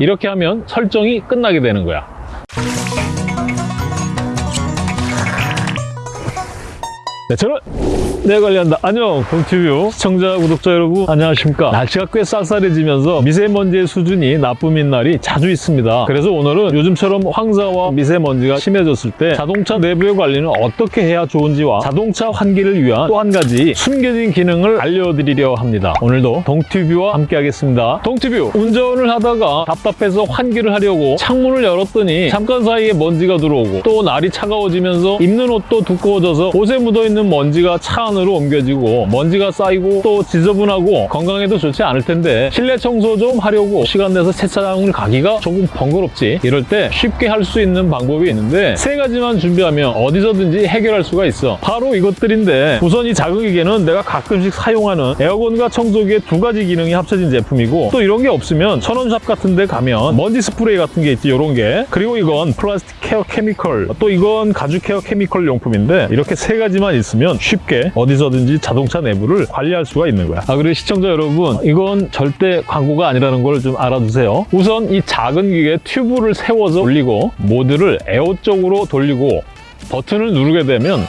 이렇게 하면 설정이 끝나게 되는 거야. 네, 저는 내 관리한다. 안녕, 동티뷰 시청자, 구독자 여러분 안녕하십니까. 날씨가 꽤 쌀쌀해지면서 미세먼지의 수준이 나쁨인 날이 자주 있습니다. 그래서 오늘은 요즘처럼 황사와 미세먼지가 심해졌을 때 자동차 내부의 관리는 어떻게 해야 좋은지와 자동차 환기를 위한 또 한 가지 숨겨진 기능을 알려드리려 합니다. 오늘도 동티뷰와 함께 하겠습니다. 동티뷰, 운전을 하다가 답답해서 환기를 하려고 창문을 열었더니 잠깐 사이에 먼지가 들어오고 또 날이 차가워지면서 입는 옷도 두꺼워져서 옷에 묻어있는 먼지가 차 안으로 옮겨지고 먼지가 쌓이고 또 지저분하고 건강에도 좋지 않을 텐데 실내 청소 좀 하려고 시간 내서 세차장을 가기가 조금 번거롭지. 이럴 때 쉽게 할 수 있는 방법이 있는데 세 가지만 준비하면 어디서든지 해결할 수가 있어. 바로 이것들인데 우선 이 작은 기계는 내가 가끔씩 사용하는 에어건과 청소기의 두 가지 기능이 합쳐진 제품이고 또 이런 게 없으면 천원샵 같은 데 가면 먼지 스프레이 같은 게 있지 이런 게. 그리고 이건 플라스틱 care chemical. 또 이건 가죽 care chemical 용품인데 이렇게 세 가지만 있으면 쉽게 어디서든지 자동차 내부를 관리할 수가 있는 거야. 아 그리고 시청자 여러분 이건 절대 광고가 아니라는 걸 좀 알아두세요. 우선 이 작은 기계에 튜브를 세워서 올리고 모드를 에어 쪽으로 돌리고 버튼을 누르게 되면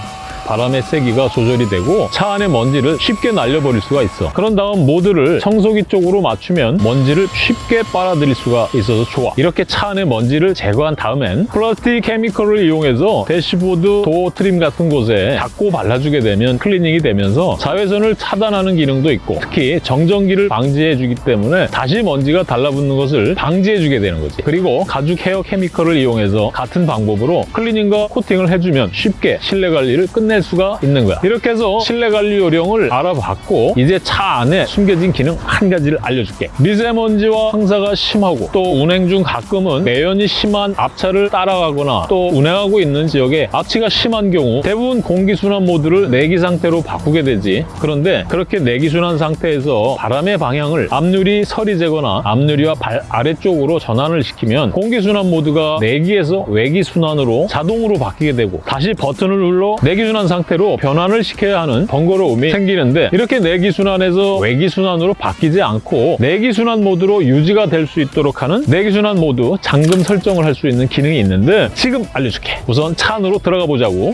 바람의 세기가 조절이 되고 차 안의 먼지를 쉽게 날려버릴 수가 있어. 그런 다음 모드를 청소기 쪽으로 맞추면 먼지를 쉽게 빨아들일 수가 있어서 좋아. 이렇게 차 안의 먼지를 제거한 다음엔 플라스틱 chemical을 이용해서 대시보드 도어 trim 같은 곳에 닦고 발라주게 되면 클리닝이 되면서 자외선을 차단하는 기능도 있고 특히 정전기를 방지해주기 때문에 다시 먼지가 달라붙는 것을 방지해주게 되는 거지. 그리고 가죽 care chemical을 이용해서 같은 방법으로 클리닝과 코팅을 해주면 쉽게 실내 관리를 끝낼 수가 있는 거야. 이렇게 해서 실내 관리 요령을 알아봤고 이제 차 안에 숨겨진 기능 한 가지를 알려줄게. 미세먼지와 황사가 심하고 또 운행 중 가끔은 매연이 심한 앞차를 따라가거나 또 운행하고 있는 지역에 앞치가 심한 경우 대부분 공기순환 모드를 내기 상태로 바꾸게 되지. 그런데 그렇게 내기순환 상태에서 바람의 방향을 앞유리 서리 제거나 앞유리와 발 아래쪽으로 전환을 시키면 공기순환 모드가 내기에서 외기순환으로 자동으로 바뀌게 되고 다시 버튼을 눌러 내기 순환 상태로 변환을 시켜야 하는 번거로움이 생기는데 이렇게 내기순환에서 외기순환으로 바뀌지 않고 내기순환 모드로 유지가 될 수 있도록 하는 내기순환 모드 잠금 설정을 할 수 있는 기능이 있는데 지금 알려줄게. 우선 차 안으로 들어가 보자고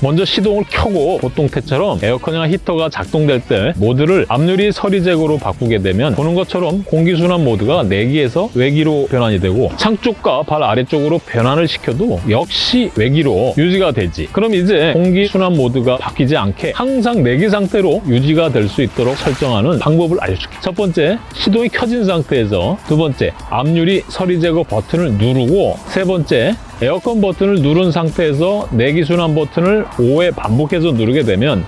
먼저 시동을 켜고 보통 때처럼 에어컨이나 히터가 작동될 때 모드를 앞유리 서리 제거로 바꾸게 되면 보는 것처럼 공기순환 모드가 내기에서 외기로 변환이 되고 창 쪽과 발 아래쪽으로 변환을 시켜도 역시 외기로 유지가 되지. 그럼 이제 공기순환 모드가 바뀌지 않게 항상 내기 상태로 유지가 될 수 있도록 설정하는 방법을 알려줄게. 첫 번째 시동이 켜진 상태에서 두 번째 앞유리 서리 제거 버튼을 누르고 세 번째 에어컨 버튼을 누른 상태에서 내기순환 버튼을 5회 반복해서 누르게 되면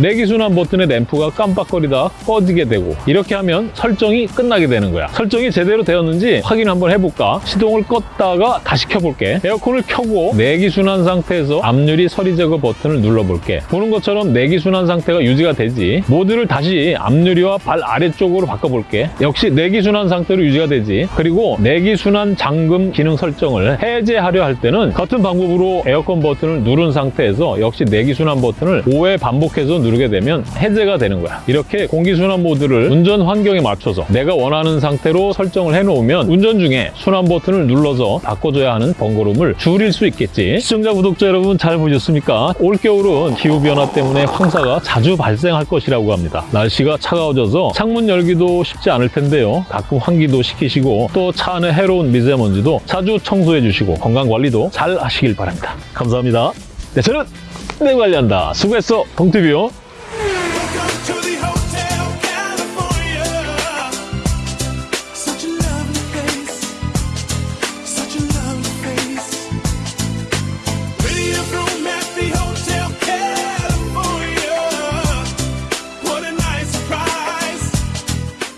내기순환 버튼의 램프가 깜빡거리다 꺼지게 되고 이렇게 하면 설정이 끝나게 되는 거야. 설정이 제대로 되었는지 확인 한번 해볼까? 시동을 껐다가 다시 켜볼게. 에어컨을 켜고 내기순환 상태에서 앞유리 서리 제거 버튼을 눌러볼게. 보는 것처럼 내기순환 상태가 유지가 되지. 모드를 다시 앞유리와 발 아래쪽으로 바꿔볼게. 역시 내기순환 상태로 유지가 되지. 그리고 내기순환 잠금 기능 설정을 해제하려 할 때는 같은 방법으로 에어컨 버튼을 누른 상태에서 역시 내기순환 버튼을 5회 반복해서 누르게 되면 해제가 되는 거야. 이렇게 공기순환 모드를 운전 환경에 맞춰서 내가 원하는 상태로 설정을 해놓으면 운전 중에 순환 버튼을 눌러서 바꿔줘야 하는 번거로움을 줄일 수 있겠지. 시청자 구독자 여러분 잘 보셨습니까? 올겨울은 기후변화 때문에 황사가 자주 발생할 것이라고 합니다. 날씨가 차가워져서 창문 열기도 쉽지 않을 텐데요. 가끔 환기도 시키시고 또 차 안에 해로운 미세먼지도 자주 청소해 주시고 건강관리도 잘 하시길 바랍니다. 감사합니다. 네 저는 내 관리한다. 수고했어 동티뷰